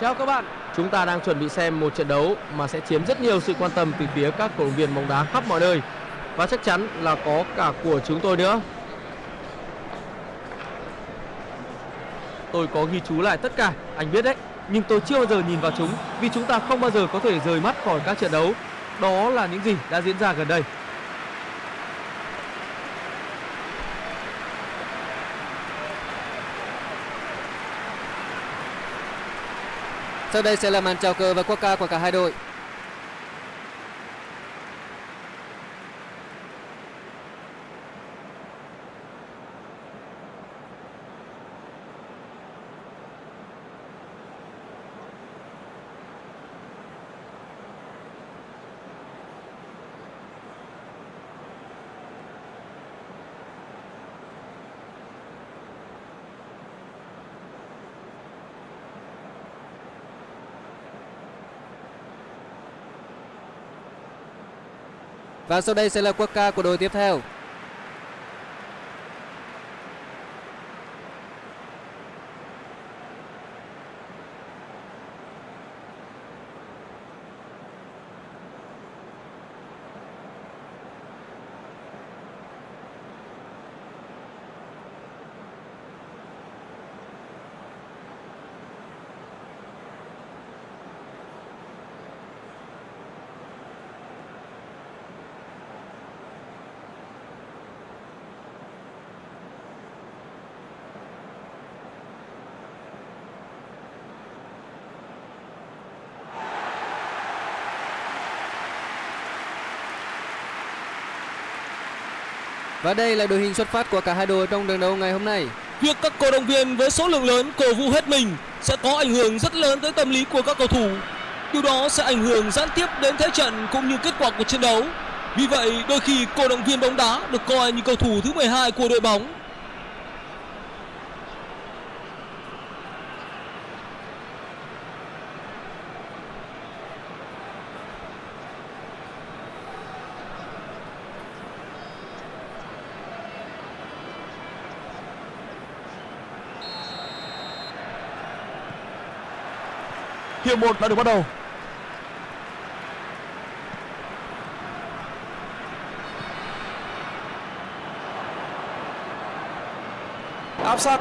Chào các bạn, chúng ta đang chuẩn bị xem một trận đấu mà sẽ chiếm rất nhiều sự quan tâm từ phía các cổ động viên bóng đá khắp mọi nơi và chắc chắn là có cả của chúng tôi nữa. Tôi có ghi chú lại tất cả, anh biết đấy, nhưng tôi chưa bao giờ nhìn vào chúng vì chúng ta không bao giờ có thể rời mắt khỏi các trận đấu. Đó là những gì đã diễn ra gần đây. Sau đây sẽ là màn chào cờ và quốc ca của cả hai đội. Và sau đây sẽ là quốc ca của đội tiếp theo. Và đây là đội hình xuất phát của cả hai đội trong trận đấu ngày hôm nay. Việc các cổ động viên với số lượng lớn cổ vũ hết mình sẽ có ảnh hưởng rất lớn tới tâm lý của các cầu thủ. Điều đó sẽ ảnh hưởng gián tiếp đến thế trận cũng như kết quả của trận đấu. Vì vậy, đôi khi cổ động viên bóng đá được coi như cầu thủ thứ 12 của đội bóng. Hiệp 1 đã được bắt đầu. Áp sát.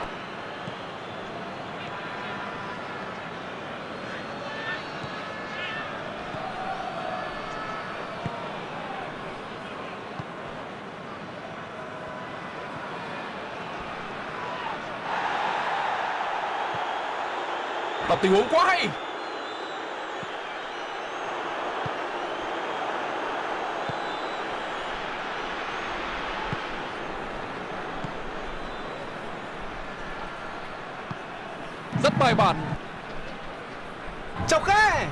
Tập tình huống quá hay. Rất bài bản. Chọc khe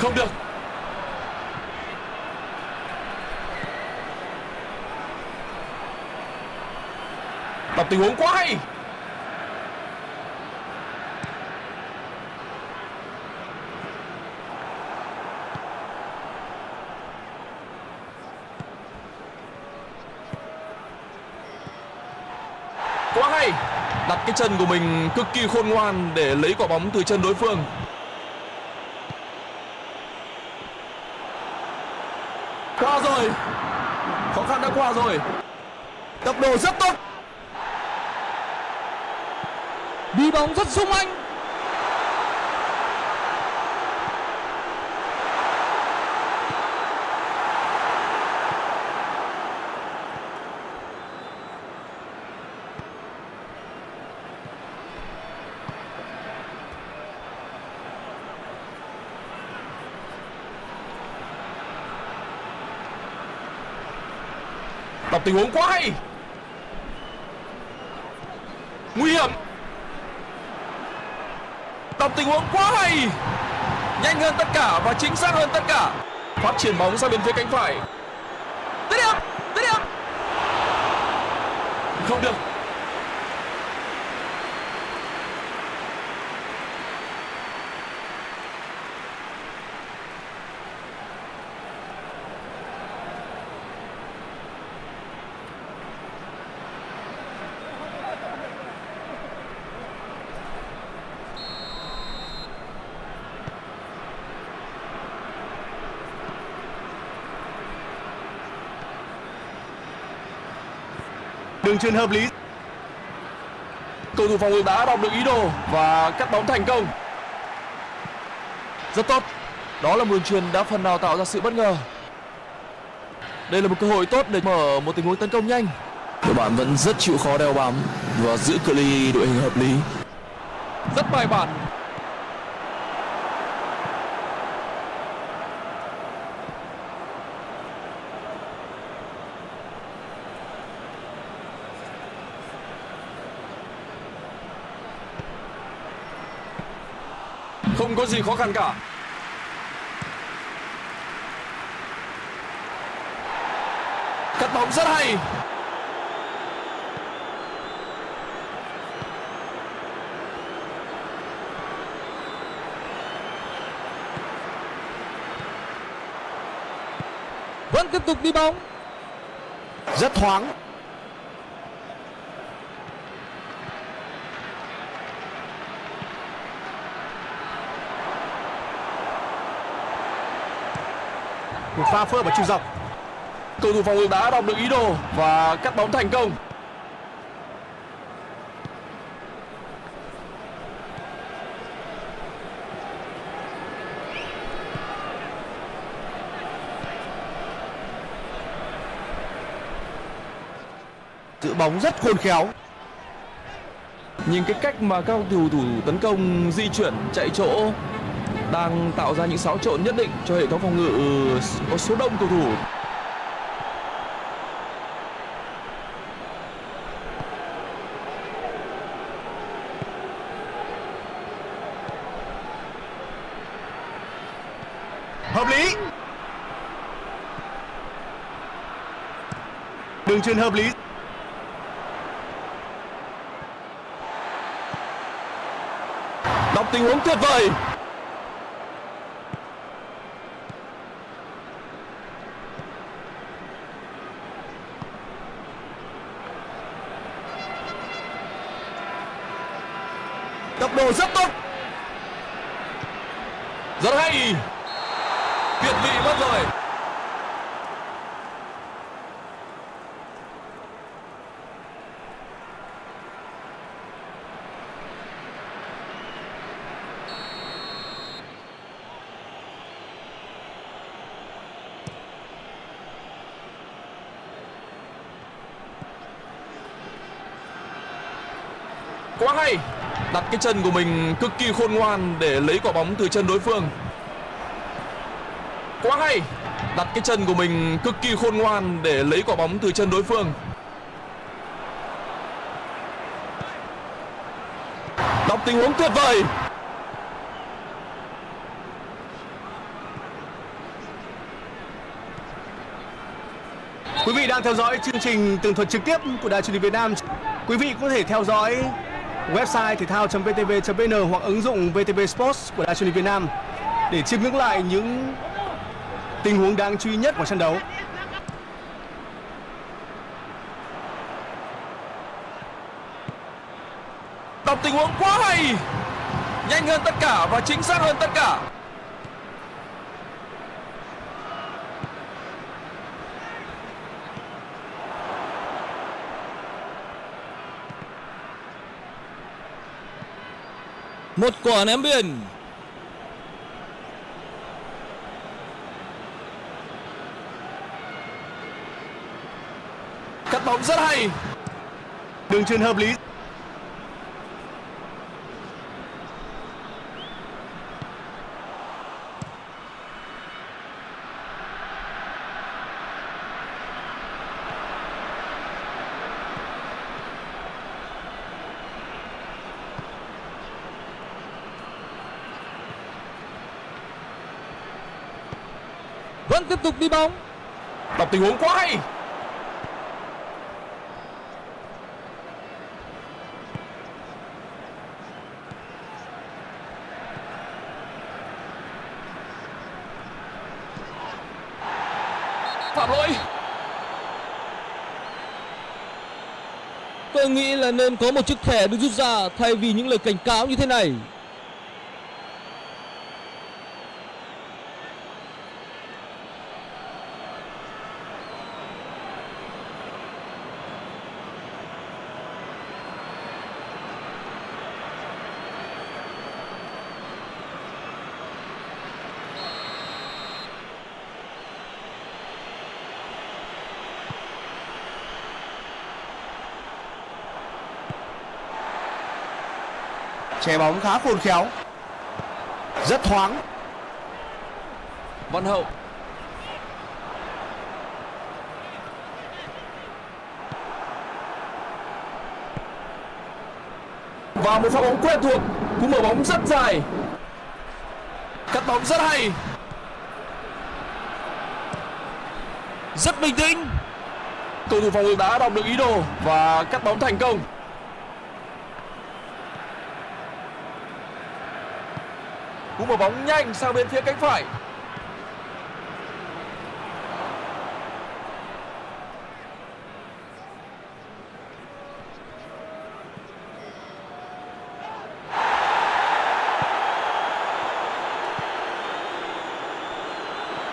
không được. Đọc tình huống quá hay quá hay đặt cái chân của mình cực kỳ khôn ngoan để lấy quả bóng từ chân đối phương. Qua rồi. Khó khăn đã qua rồi. Tập đồ rất tốt. Đi bóng rất sung anh. Đọc tình huống quá hay. Nguy hiểm. Đọc tình huống quá hay. Nhanh hơn tất cả và chính xác hơn tất cả. Phát triển bóng sang bên phía cánh phải. Dứt điểm dứt điểm. Không được. Đường truyền hợp lý. Cầu thủ phòng ngự đã đọc được ý đồ và cắt bóng thành công. Rất tốt. Đó là một đường truyền đã phần nào tạo ra sự bất ngờ. Đây là một cơ hội tốt để mở một tình huống tấn công nhanh. Đội bạn vẫn rất chịu khó đeo bám và giữ cự ly đội hình hợp lý. Rất bài bản. Không có gì khó khăn cả. Cắt bóng rất hay. Vẫn tiếp tục đi bóng. Rất thoáng. Một pha phơ vào chiều dọc. Cầu thủ phòng ngự đã đọc được ý đồ và cắt bóng thành công. Giữ bóng rất khôn khéo. Nhìn cái cách mà các cầu thủ tấn công di chuyển, chạy chỗ đang tạo ra những xáo trộn nhất định cho hệ thống phòng ngự có số đông cầu thủ. Hợp lý. Đường truyền hợp lý. Đọc tình huống tuyệt vời. Tốc độ rất tốt. Rất hay. Việt vị mất rồi ngay hay. Đặt cái chân của mình cực kỳ khôn ngoan để lấy quả bóng từ chân đối phương. Quá hay. Đặt cái chân của mình cực kỳ khôn ngoan để lấy quả bóng từ chân đối phương. Đọc tình huống tuyệt vời. Quý vị đang theo dõi chương trình tường thuật trực tiếp của Đài truyền hình Việt Nam. Quý vị có thể theo dõi website thể thao.vtv.vn hoặc ứng dụng VTV Sports của Đài truyền hình Việt Nam để chiêm ngưỡng lại những tình huống đáng chú ý nhất của trận đấu. Đọc tình huống quá hay. Nhanh hơn tất cả và chính xác hơn tất cả. Một quả ném biên. Cắt bóng rất hay. Đường truyền hợp lý. Tiếp tục đi bóng. Đọc tình huống quá hay. Phạm lỗi. Tôi nghĩ là nên có một chiếc thẻ được rút ra thay vì những lời cảnh cáo như thế này. Che bóng khá khôn khéo. Rất thoáng. Văn Hậu. Và một pha bóng quen thuộc. Cú mở bóng rất dài. Cắt bóng rất hay. Rất bình tĩnh. Cầu thủ phòng ngự đã đọc được ý đồ Và cắt bóng thành công Cú mở bóng nhanh sang bên phía cánh phải.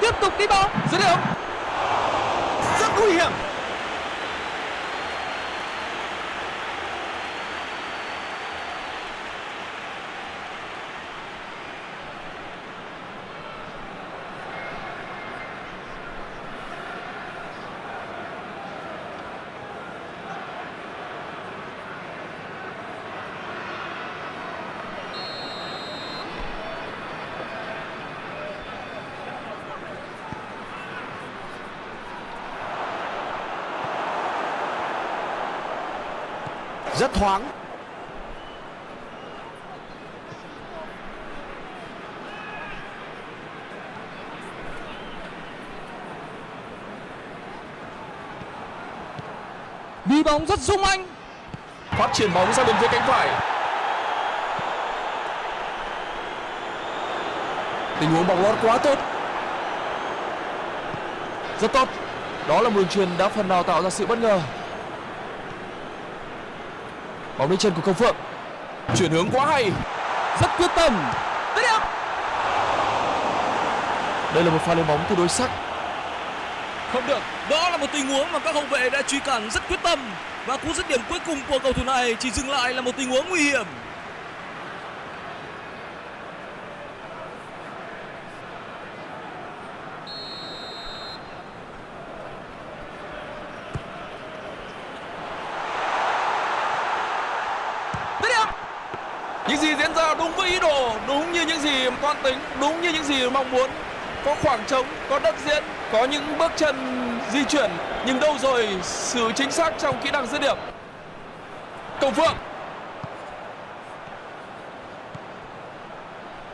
Tiếp tục đi bóng. Dứt điểm rất nguy hiểm rất thoáng. Đi bóng rất sung anh. Phát triển bóng ra bên phía cánh phải. Tình huống bóng lót quá tốt. Rất tốt. Đó là một đường truyền đã phần nào tạo ra sự bất ngờ. Bóng đến chân của Công Phượng. Chuyển hướng quá hay. Rất quyết tâm. Đây là một pha lên bóng tương đối sắc. Không được. Đó là một tình huống mà các hậu vệ đã truy cản rất quyết tâm. Và cú dứt điểm cuối cùng của cầu thủ này Chỉ dừng lại là một tình huống nguy hiểm Những gì diễn ra đúng với ý đồ Đúng như những gì toan tính Đúng như những gì mong muốn. Có khoảng trống, có đất diễn Có những bước chân di chuyển Nhưng đâu rồi sự chính xác trong kỹ năng dứt điểm. Công Phượng.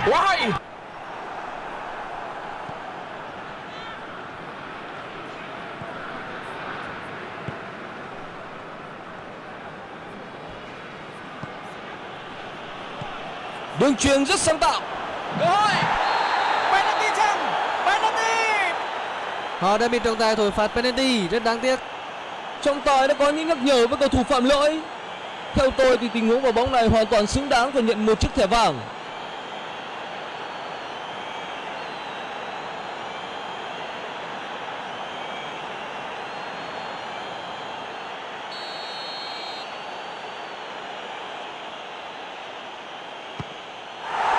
Quá hay! Đường truyền rất sáng tạo. Cơ hội. Penalty chăng penalty. Họ đã bị trọng tài thổi phạt penalty rất đáng tiếc. Trọng tài đã có những nhắc nhở với cầu thủ phạm lỗi. Theo tôi thì tình huống vào bóng này hoàn toàn xứng đáng phải nhận một chiếc thẻ vàng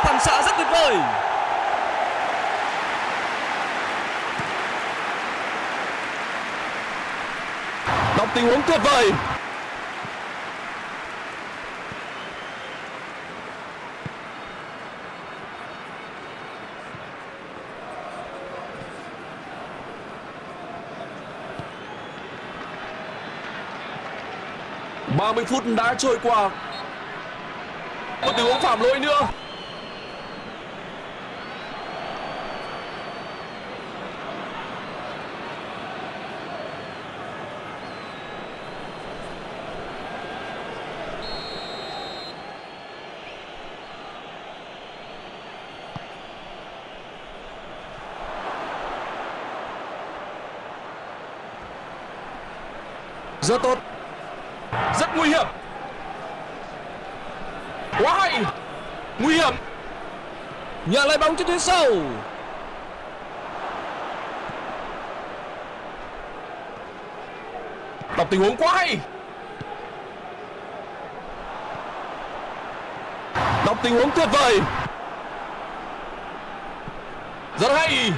Phản xạ rất tuyệt vời Đọc tình huống tuyệt vời. Ba mươi phút đã trôi qua. Một tình huống phạm lỗi nữa. Rất tốt. Rất nguy hiểm. Quá hay. Nguy hiểm. Nhận lại bóng trên tuyến sâu. Đọc tình huống quá hay. Đọc tình huống tuyệt vời. Rất hay.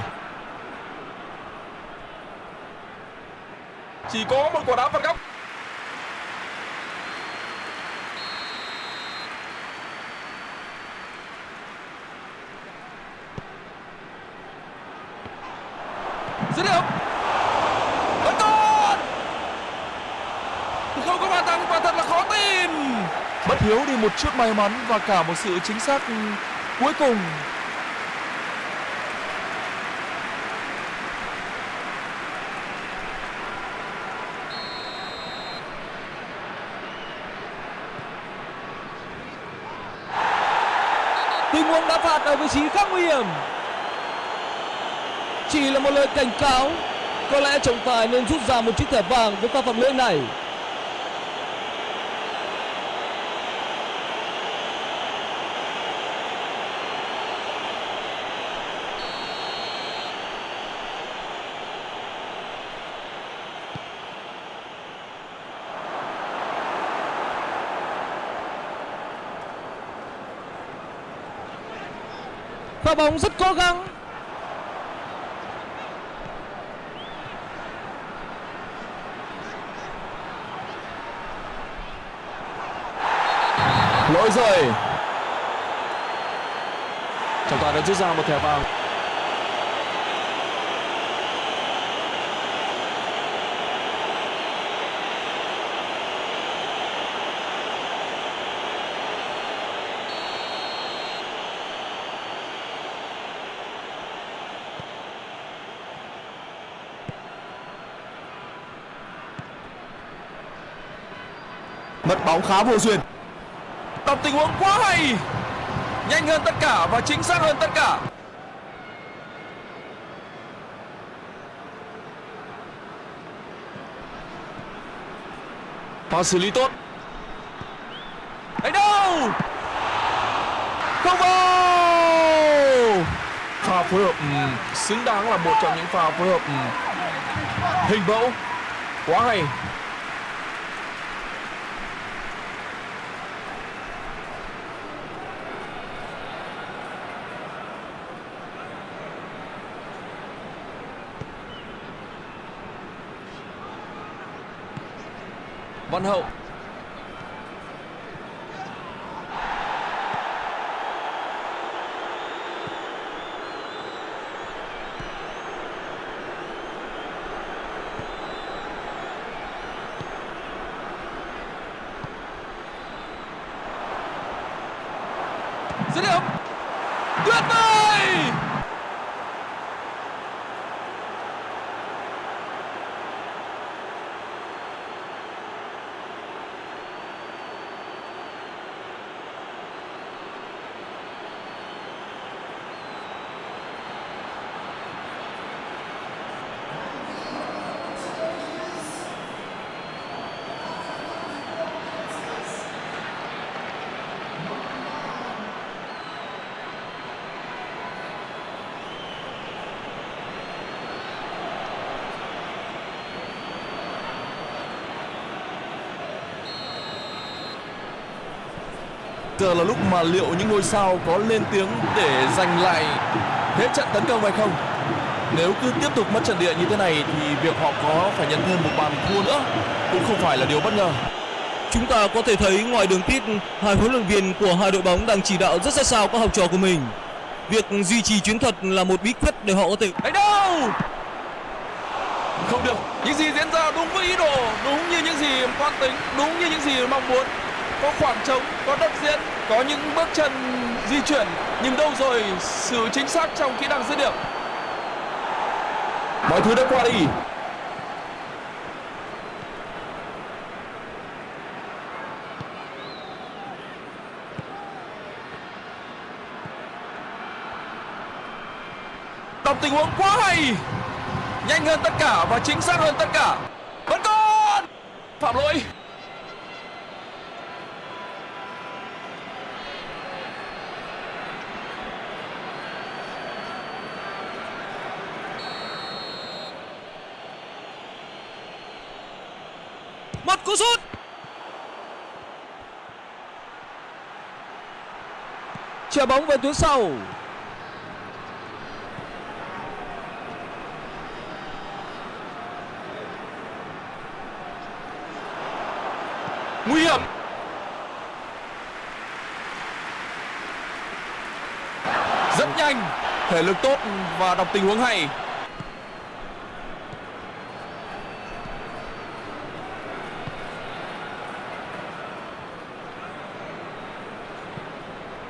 chỉ có một quả đá phạt góc. Dứt điểm. Tấn công không có bàn thắng quả thật là khó tin. Bất hiếu đi một chút may mắn và cả một sự chính xác cuối cùng. Huống đá phạt ở vị trí khá nguy hiểm. Chỉ là một lời cảnh cáo, có lẽ trọng tài nên rút ra một chiếc thẻ vàng với pha phạm lỗi này. Pha bóng rất cố gắng. Lỗi rồi trọng tài đã rút ra một thẻ vàng mất bóng khá vô duyên. Tập tình huống quá hay. Nhanh hơn tất cả và chính xác hơn tất cả. Pha xử lý tốt. Đánh đâu? Không vào! Pha phối hợp ừm, xứng đáng là một trong những pha phối hợp ừm, hình mẫu. Quá hay. Văn Hậu dứt điểm tuyệt vời Giờ là lúc mà liệu những ngôi sao có lên tiếng để giành lại thế trận tấn công hay không? Nếu cứ tiếp tục mất trận địa như thế này thì việc họ có phải nhận thêm một bàn thua nữa cũng không phải là điều bất ngờ. Chúng ta có thể thấy ngoài đường pit, hai huấn luyện viên của hai đội bóng đang chỉ đạo rất sát sao các học trò của mình. Việc duy trì chiến thuật là một bí quyết để họ có thể Đánh đâu? Không được. Những gì diễn ra đúng với ý đồ, đúng như những gì quan tính, đúng như những gì mong muốn. Có khoảng trống, có đất diễn, có những bước chân di chuyển, nhưng đâu rồi sự chính xác trong kỹ năng dứt điểm. Mọi thứ đã qua đi. Đọc tình huống quá hay Nhanh hơn tất cả và chính xác hơn tất cả Vẫn còn Phạm lỗi một cú sút. Chuyền bóng về tuyến sau. Nguy hiểm Rất nhanh Thể lực tốt và đọc tình huống hay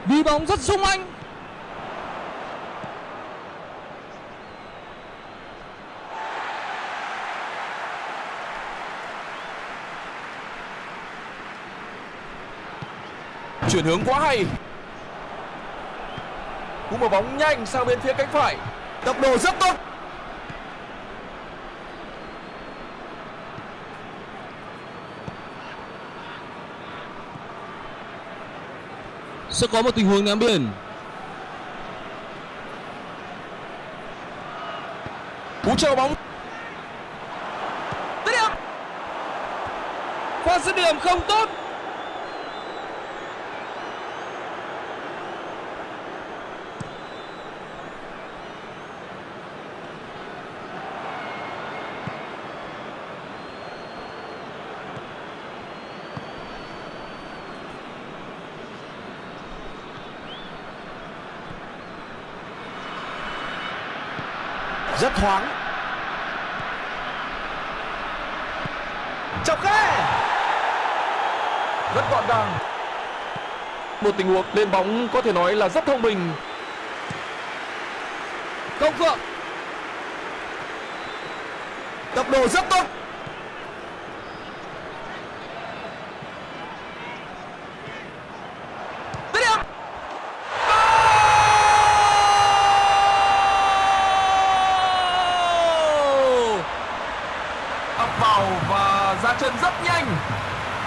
đi bóng rất sung anh. Chuyển hướng quá hay. Cú mở bóng nhanh sang bên phía cánh phải. Tốc độ rất tốt. Sẽ có một tình huống ném biên cú chờ bóng. Dứt điểm. Pha dứt điểm không tốt rất thoáng chọc khe rất gọn gàng. Một tình huống lên bóng có thể nói là rất thông minh. Công phượng. Tốc độ rất tốt dứt điểm Goal! ập vào và ra chân rất nhanh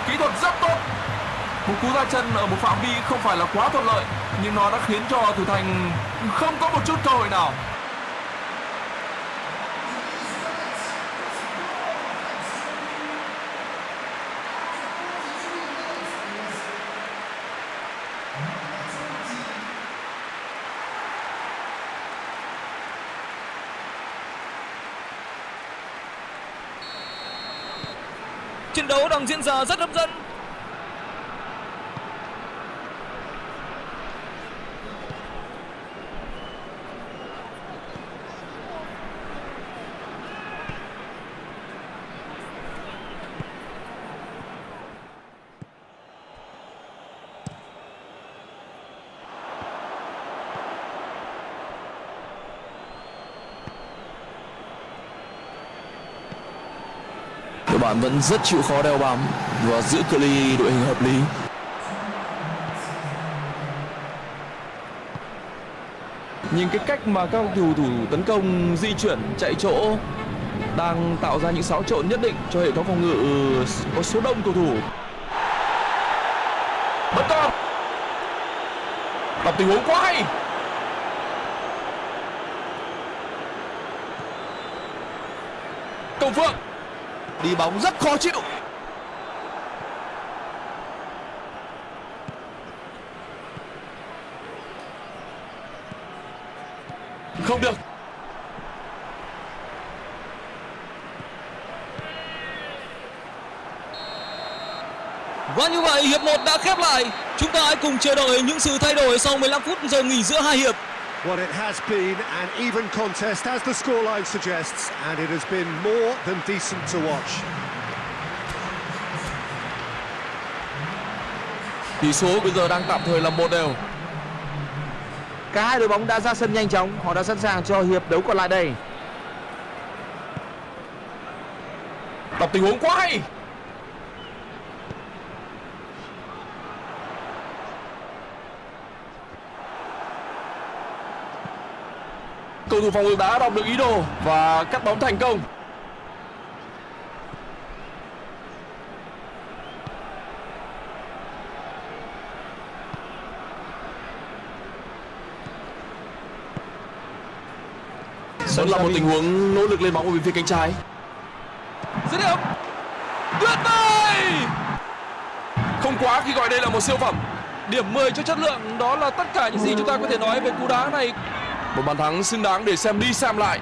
kỹ thuật rất tốt một cú ra chân ở một phạm vi không phải là quá thuận lợi, nhưng nó đã khiến cho thủ thành không có một chút cơ hội nào. Trận đấu đang diễn ra rất hấp dẫn. Bạn vẫn rất chịu khó đeo bám và giữ cự ly đội hình hợp lý. Nhìn cái cách mà các cầu thủ tấn công, di chuyển, chạy chỗ đang tạo ra những xáo trộn nhất định cho hệ thống phòng ngự, có số đông cầu thủ. Bất con tập tình huống quá hay! Công phượng! Đi bóng rất khó chịu không được Và như vậy, hiệp 1 đã khép lại. Chúng ta hãy cùng chờ đợi những sự thay đổi sau 15 phút giờ nghỉ giữa hai hiệp. Well, it has been an even contest, as the scoreline suggests, and it has been more than decent to watch. tỷ số bây giờ đang tạm thời là một đều Cả hai đội bóng đã ra sân nhanh chóng, họ đã sẵn sàng cho hiệp đấu còn lại đây. đọc tình huống quá hay cầu thủ phòng ngự đã đọc được ý đồ và cắt bóng thành công Đó là một tình huống nỗ lực lên bóng ở bên phía cánh trái Dứt điểm. Tuyệt vời! Không quá khi gọi đây là một siêu phẩm Điểm 10 cho chất lượng, đó là tất cả những gì chúng ta có thể nói về cú đá này. Một bàn thắng xứng đáng để xem đi xem lại.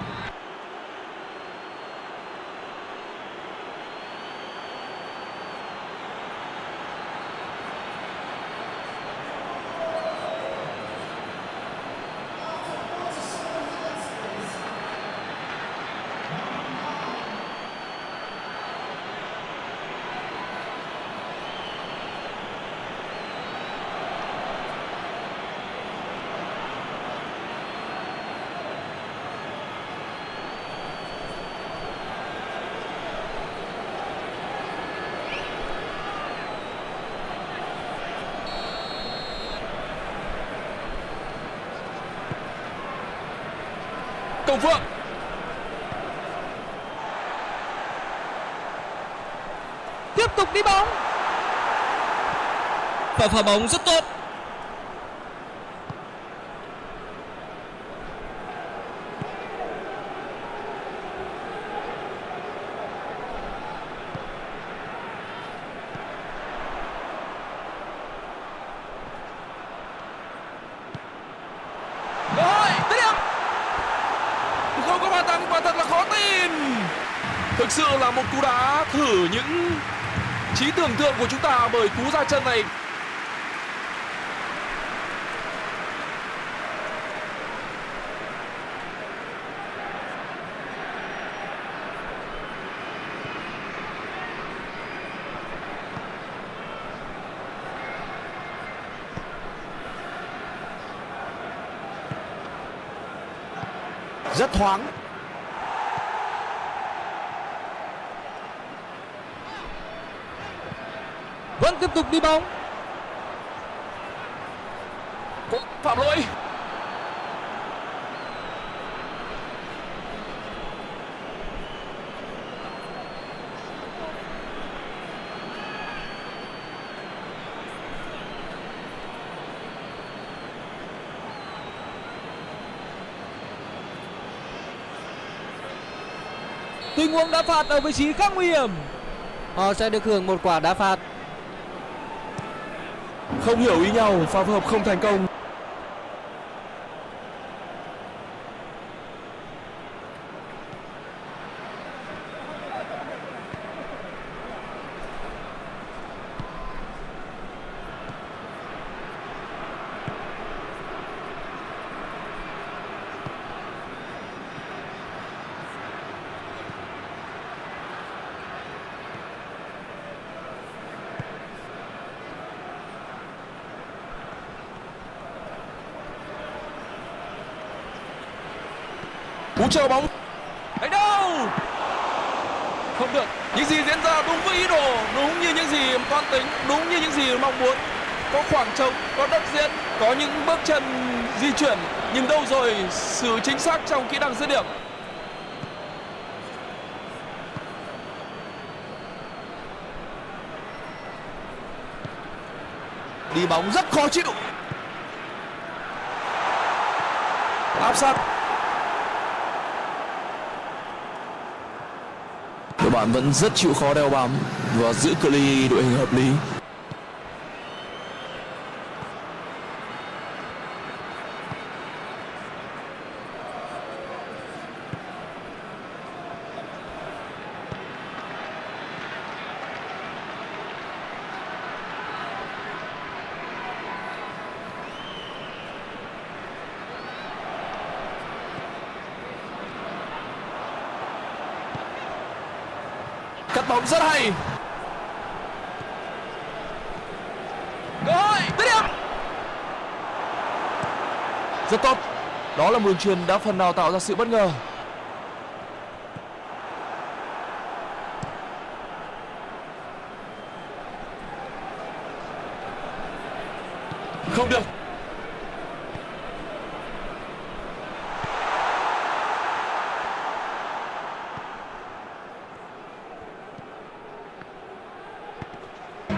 Và pha bóng rất tốt. Không có bàn thắng thật Thực sự là một cú đá thử những trí tưởng tượng của chúng ta bởi cú ra chân này Rất thoáng. Vẫn tiếp tục đi bóng Có phạm lỗi Tình huống đá phạt ở vị trí khá nguy hiểm. Họ sẽ được hưởng một quả đá phạt Không hiểu ý nhau Pha phối hợp không thành công Cú chờ bóng. Đánh đâu? Không được. Những gì diễn ra đúng với ý đồ Đúng như những gì toan tính Đúng như những gì mong muốn. Có khoảng trống Có đất diễn Có những bước chân di chuyển. Nhưng đâu rồi Sự chính xác trong kỹ năng dứt điểm? Đi bóng rất khó chịu. Áp sát bạn vẫn rất chịu khó đeo bám Và giữ cự ly đội hình hợp lý Cắt bóng rất hay Cơ hội Dứt điểm Rất tốt một đường truyền đã phần nào tạo ra sự bất ngờ. Không được.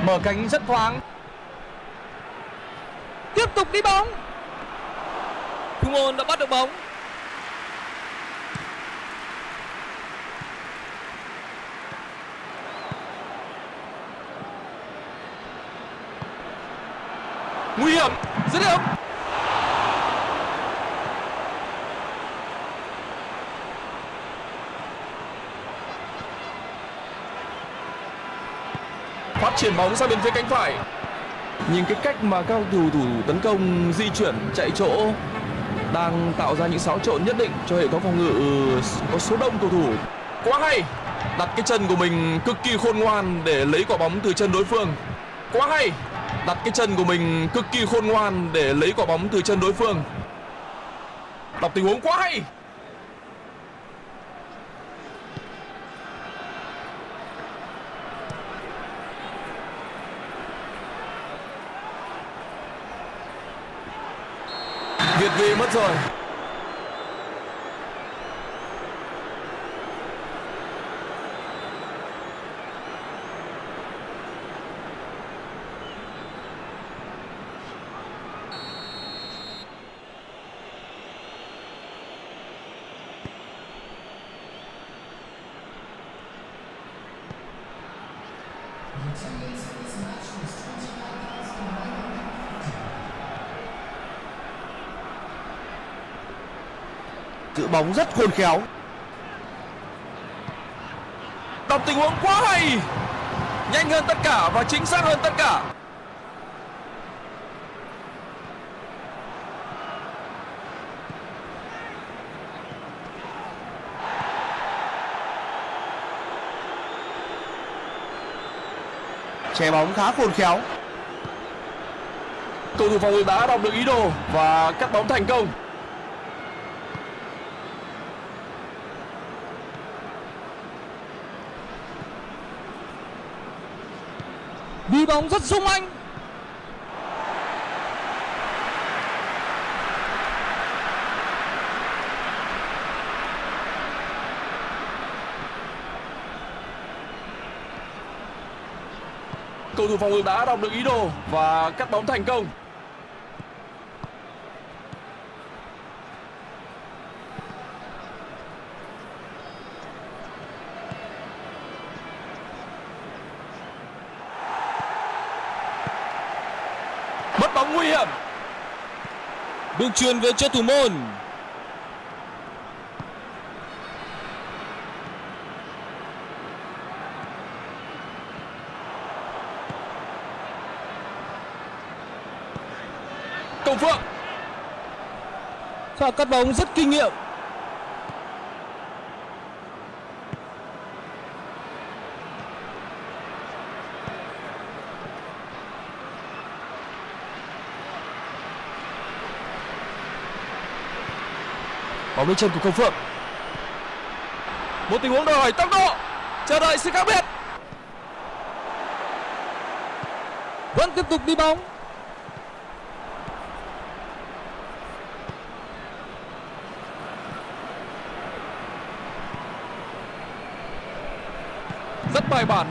Mở cánh rất thoáng. Tiếp tục đi bóng Thủ ôn đã bắt được bóng. Nguy hiểm, Dứt điểm. Phát triển bóng sang bên phía cánh phải. Nhìn cái cách mà các cầu thủ tấn công di chuyển, chạy chỗ đang tạo ra những xáo trộn nhất định cho hệ thống phòng ngự ừ, có số đông cầu thủ. Quá hay. Đặt cái chân của mình cực kỳ khôn ngoan để lấy quả bóng từ chân đối phương. Quá hay. Đặt cái chân của mình cực kỳ khôn ngoan để lấy quả bóng từ chân đối phương. Đọc tình huống quá hay. Việt về mất rồi giữ bóng rất khôn khéo. Đọc tình huống quá hay. Nhanh hơn tất cả và chính xác hơn tất cả. Che bóng khá khôn khéo. Cầu thủ phòng ngự đã đọc được ý đồ và cắt bóng thành công. Đi bóng rất sung anh cầu thủ phòng ngự đã đọc được ý đồ và cắt bóng thành công. Mất bóng nguy hiểm. Đường truyền về cho thủ môn công phượng pha cắt bóng rất kinh nghiệm. Bóng lên chân của công phượng. Một tình huống đòi hỏi tốc độ. Chờ đợi sự khác biệt. Vẫn tiếp tục đi bóng. Bài bản.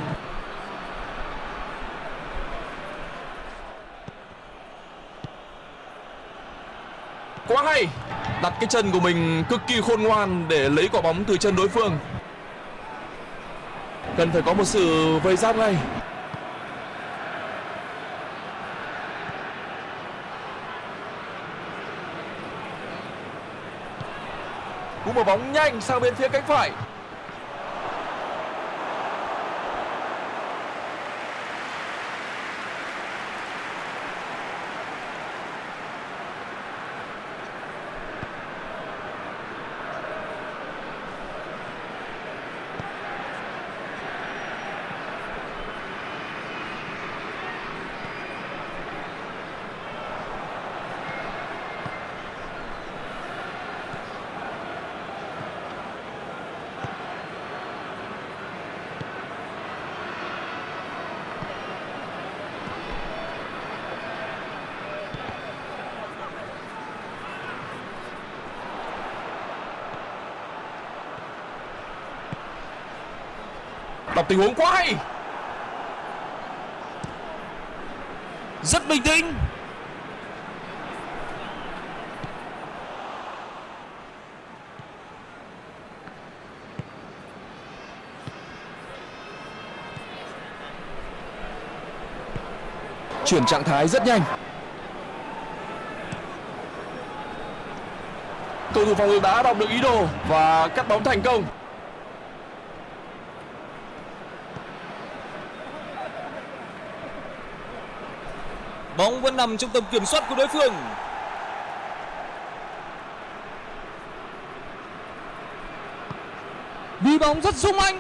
Quá hay, đặt cái chân của mình cực kỳ khôn ngoan để lấy quả bóng từ chân đối phương. Cần phải có một sự vây giáp ngay. Cú mở bóng nhanh sang bên phía cánh phải. Đọc tình huống quá hay. Rất bình tĩnh. Chuyển trạng thái rất nhanh. Cầu thủ phòng ngự đã đọc được ý đồ và cắt bóng thành công. Bóng vẫn nằm trong tầm kiểm soát của đối phương. Đi bóng rất sung anh.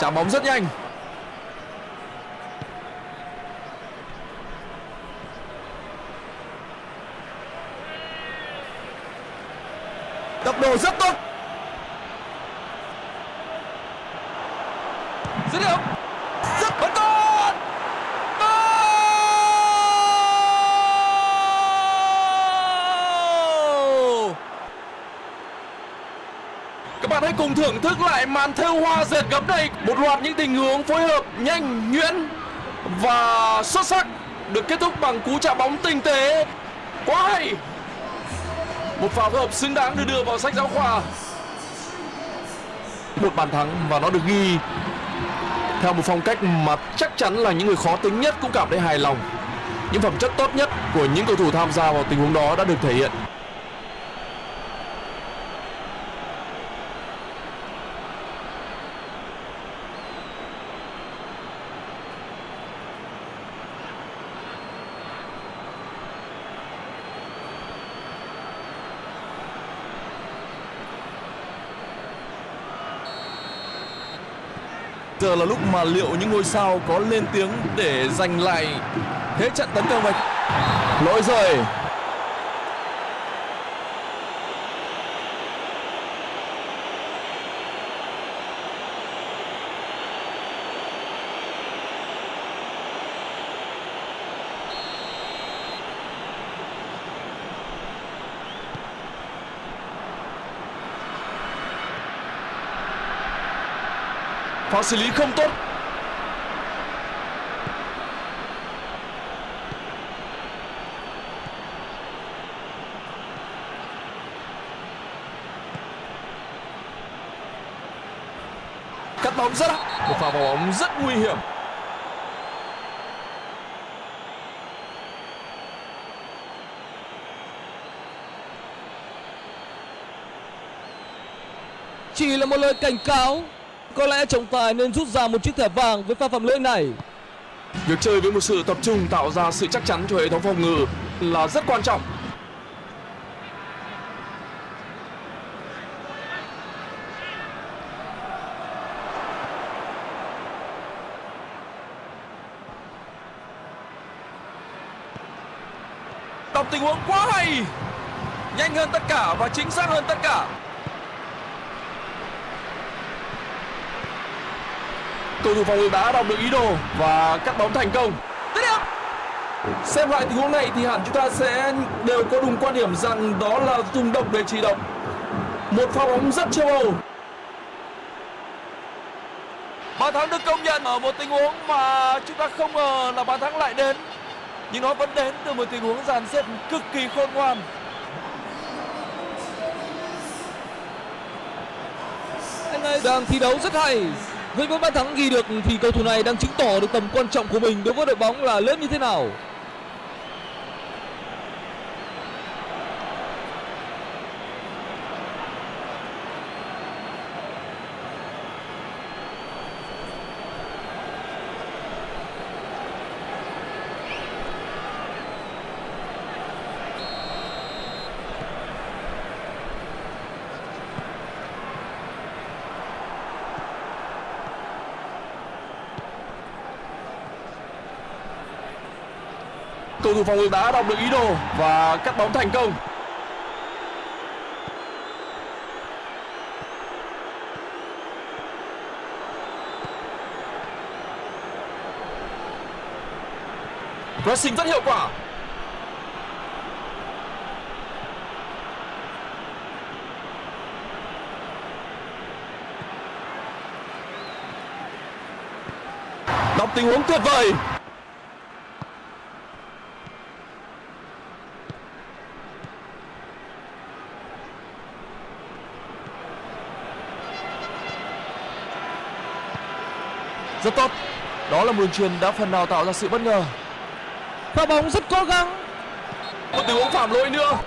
Chạm bóng rất nhanh. Đồ rất tốt. Dứt điểm. Rất bắn tốt Goal! các bạn hãy cùng thưởng thức lại màn thêu hoa dệt gấm này. Một loạt những tình huống phối hợp nhanh, nhuyễn và xuất sắc được kết thúc bằng cú chạm bóng tinh tế. Quá hay! Một pha phối hợp xứng đáng được đưa vào sách giáo khoa. Một bàn thắng và nó được ghi. Theo một phong cách mà chắc chắn là những người khó tính nhất cũng cảm thấy hài lòng. Những phẩm chất tốt nhất của những cầu thủ tham gia vào tình huống đó đã được thể hiện. Giờ là lúc mà liệu những ngôi sao có lên tiếng để giành lại thế trận tấn công này. Lỗi rồi. Pha xử lý không tốt. Cắt bóng rất một pha vào bóng rất nguy hiểm. Chỉ là một lời cảnh cáo có lẽ trọng tài nên rút ra một chiếc thẻ vàng với pha phạm lỗi này. Việc chơi với một sự tập trung tạo ra sự chắc chắn cho hệ thống phòng ngự là rất quan trọng. Đọc tình huống quá hay Nhanh hơn tất cả và chính xác hơn tất cả cầu thủ phòng ngự đã đọc được ý đồ và cắt bóng thành công. Xem lại tình huống này thì hẳn chúng ta sẽ đều có đúng quan điểm rằng đó là dùng động để chỉ động. Một pha bóng rất châu âu. Bàn thắng được công nhận ở một tình huống mà chúng ta không ngờ là bàn thắng lại đến. Nhưng nó vẫn đến từ một tình huống dàn xếp cực kỳ khôn ngoan. Đang thi đấu rất hay với bốn bàn thắng ghi được thì cầu thủ này đang chứng tỏ được tầm quan trọng của mình đối với đội bóng là lớn như thế nào. Cầu thủ phòng ngự đã đọc được ý đồ và cắt bóng thành công. Pressing rất hiệu quả. Đọc tình huống tuyệt vời. Rất tốt. Đó là một đường truyền đã phần nào tạo ra sự bất ngờ. Pha bóng rất cố gắng. Một tình huống phạm lỗi nữa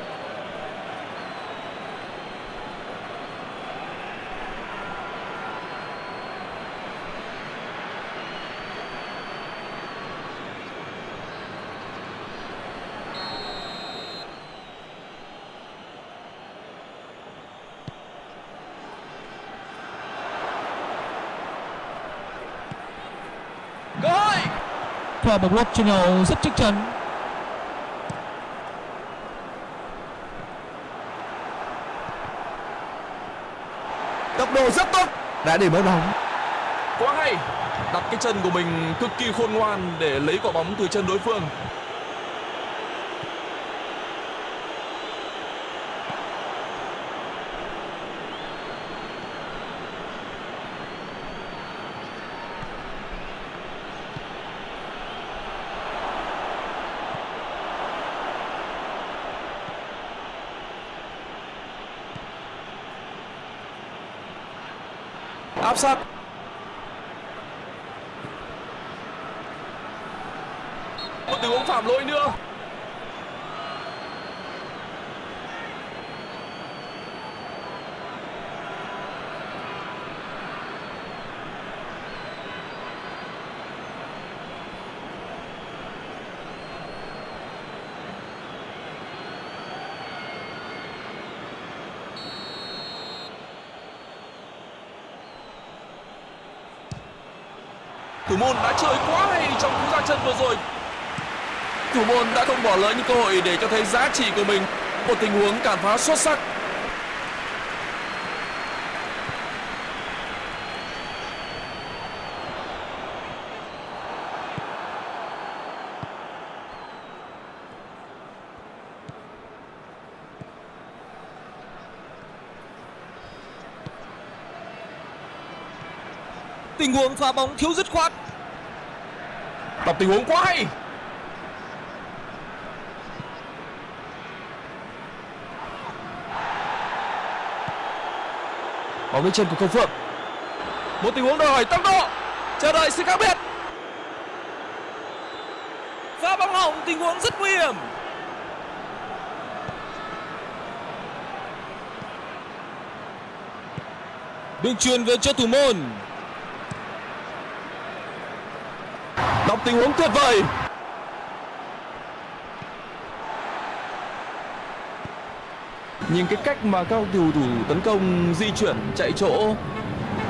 và một block trên nhau rất chắc chắn tốc độ rất tốt. Đã để mất bóng. Quá hay. Đặt cái chân của mình cực kỳ khôn ngoan để lấy quả bóng từ chân đối phương áp sát một tình huống phạm lỗi nữa. Môn đã chơi quá hay trong cú ra chân vừa rồi? Thủ môn đã không bỏ lỡ những cơ hội để cho thấy giá trị của mình. Một tình huống cản phá xuất sắc. Tình huống phá bóng thiếu dứt khoát. Tập tình huống quá hay bóng lên chân của công phượng một tình huống đòi hỏi tốc độ chờ đợi sự khác biệt Pha bóng hỏng, tình huống rất nguy hiểm. Đường truyền về cho thủ môn. Một tình huống tuyệt vời nhìn cái cách mà các cầu thủ tấn công di chuyển, chạy chỗ,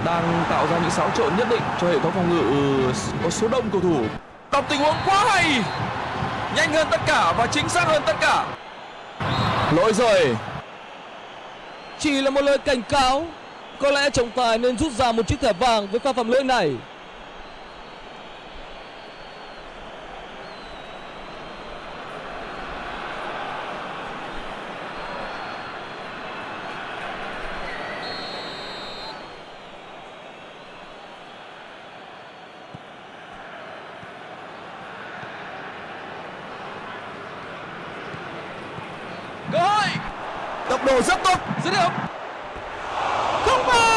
đang tạo ra những xáo trộn nhất định cho hệ thống phòng ngự, có số đông cầu thủ đọc tình huống quá hay, nhanh hơn tất cả và chính xác hơn tất cả lỗi rồi Chỉ là một lời cảnh cáo. Có lẽ trọng tài nên rút ra một chiếc thẻ vàng với pha phạm lỗi này. cơ hội tốc độ rất tốt Dứt điểm. Không vào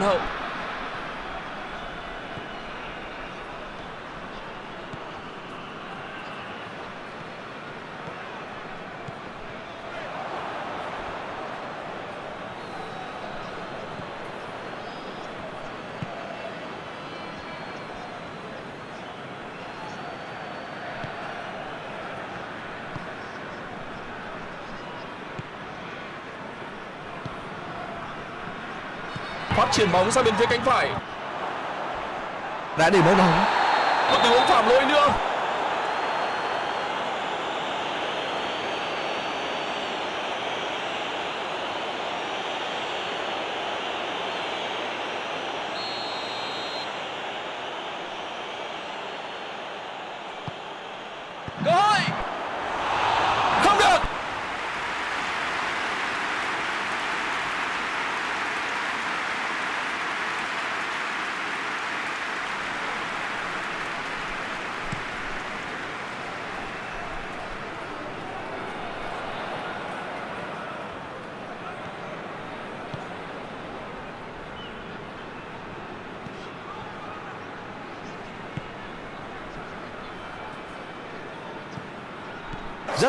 văn hậu phát triển bóng sang bên phía cánh phải Đã để mất bóng. một tình huống phạm lỗi nữa cơ hội không được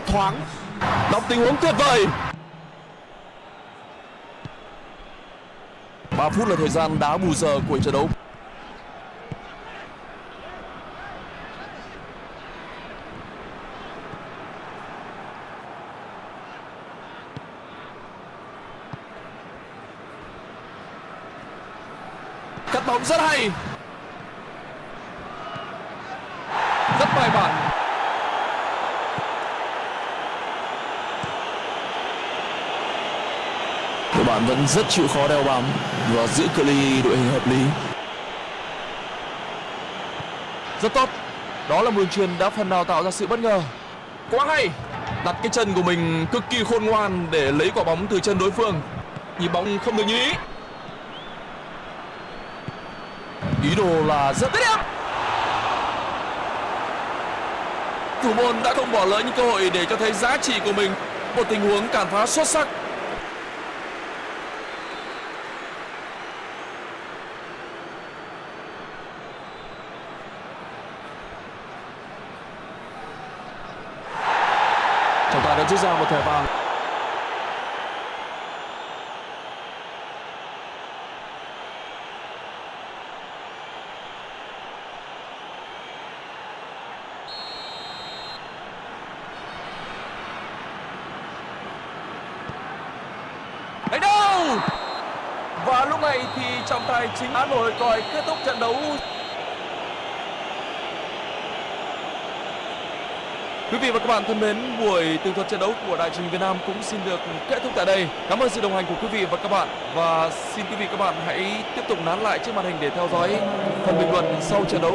rất thoáng. đọc tình huống tuyệt vời. 3 phút là thời gian đá bù giờ của trận đấu. Cắt bóng rất hay rất bài bản đội bạn vẫn rất chịu khó đeo bám và giữ cự ly đội hình hợp lý. Rất tốt. Đó là một đường truyền đã phần nào tạo ra sự bất ngờ. Quá hay. Đặt cái chân của mình cực kỳ khôn ngoan để lấy quả bóng từ chân đối phương. Nhịp bóng không được như ý. Ý đồ là rất đẹp thủ môn đã không bỏ lỡ những cơ hội để cho thấy giá trị của mình. Một tình huống cản phá xuất sắc rút ra một thẻ vàng. Đánh đâu? Và lúc này thì trọng tài chính án nổi còi kết thúc trận đấu. Quý vị và các bạn thân mến, buổi tường thuật trận đấu của Đại truyền Việt Nam cũng xin được kết thúc tại đây. Cảm ơn sự đồng hành của quý vị và các bạn và xin quý vị và các bạn hãy tiếp tục nán lại trước màn hình để theo dõi phần bình luận sau trận đấu.